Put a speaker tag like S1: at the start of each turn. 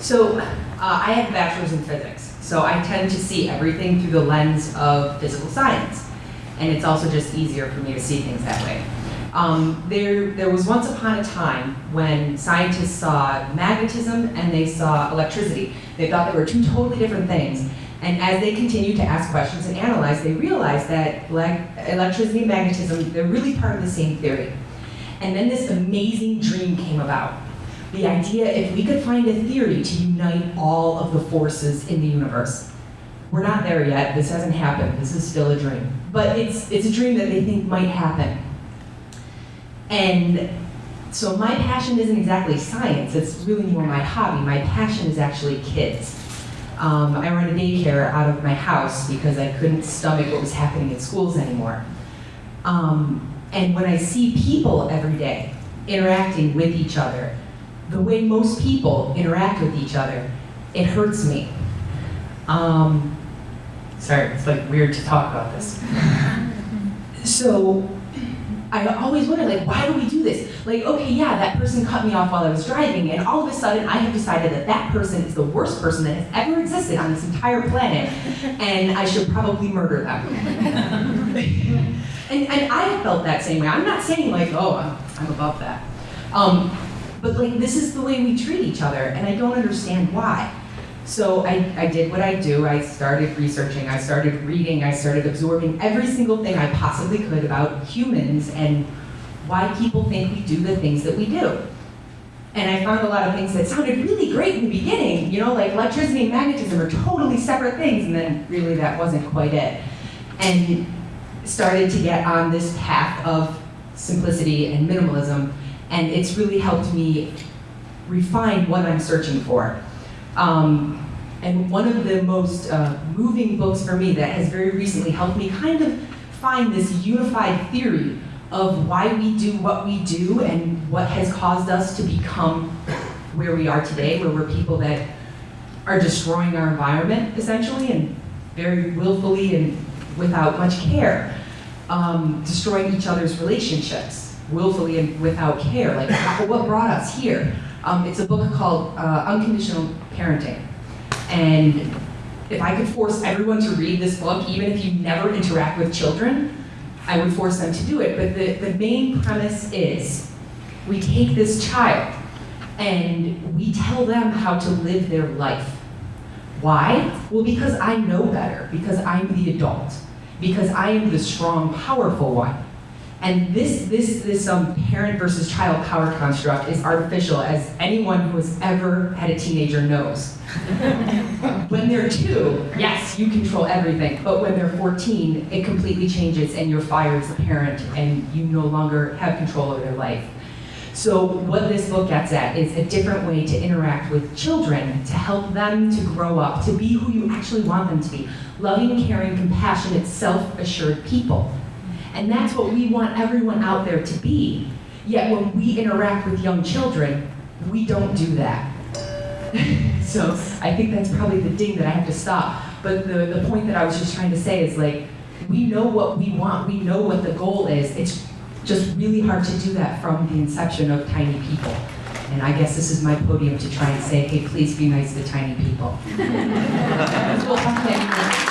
S1: So uh, I have a bachelor's in physics, so I tend to see everything through the lens of physical science. And it's also just easier for me to see things that way. Um, there, there was once upon a time when scientists saw magnetism and they saw electricity. They thought they were two totally different things. And as they continued to ask questions and analyze, they realized that electricity and magnetism, they're really part of the same theory. And then this amazing dream came about. The idea if we could find a theory to unite all of the forces in the universe. We're not there yet, this hasn't happened, this is still a dream. But it's, it's a dream that they think might happen. And so my passion isn't exactly science, it's really more my hobby. My passion is actually kids. Um, I run a daycare out of my house because I couldn't stomach what was happening in schools anymore. Um, and when I see people every day interacting with each other, the way most people interact with each other, it hurts me. Um, sorry, it's like weird to talk about this. So I always wonder, like, why do we do this? Like, okay, yeah, that person cut me off while I was driving, and all of a sudden I have decided that that person is the worst person that has ever existed on this entire planet, and I should probably murder them. and, and I have felt that same way. I'm not saying like, oh, I'm, I'm above that. Um, but like, this is the way we treat each other, and I don't understand why. So I, I did what I do. I started researching, I started reading, I started absorbing every single thing I possibly could about humans and why people think we do the things that we do. And I found a lot of things that sounded really great in the beginning, you know, like electricity and magnetism are totally separate things, and then really that wasn't quite it. And started to get on this path of simplicity and minimalism, and it's really helped me refine what I'm searching for. Um, and one of the most uh, moving books for me that has very recently helped me kind of find this unified theory of why we do what we do and what has caused us to become where we are today, where we're people that are destroying our environment, essentially, and very willfully and without much care, um, destroying each other's relationships, willfully and without care. Like, what brought us here? Um, it's a book called uh, Unconditional Parenting. And if I could force everyone to read this book, even if you never interact with children, I would force them to do it. But the, the main premise is we take this child and we tell them how to live their life. Why? Well, because I know better, because I'm the adult, because I am the strong, powerful one. And this, this, this um, parent versus child power construct is artificial, as anyone who has ever had a teenager knows. when they're two, yes, you control everything, but when they're 14, it completely changes and you're fired as a parent and you no longer have control over their life. So what this book gets at is a different way to interact with children to help them to grow up, to be who you actually want them to be. Loving, caring, compassionate, self-assured people. And that's what we want everyone out there to be. Yet when we interact with young children, we don't do that. so I think that's probably the ding that I have to stop. But the, the point that I was just trying to say is like, we know what we want, we know what the goal is. It's just really hard to do that from the inception of tiny people. And I guess this is my podium to try and say, hey, please be nice to tiny people.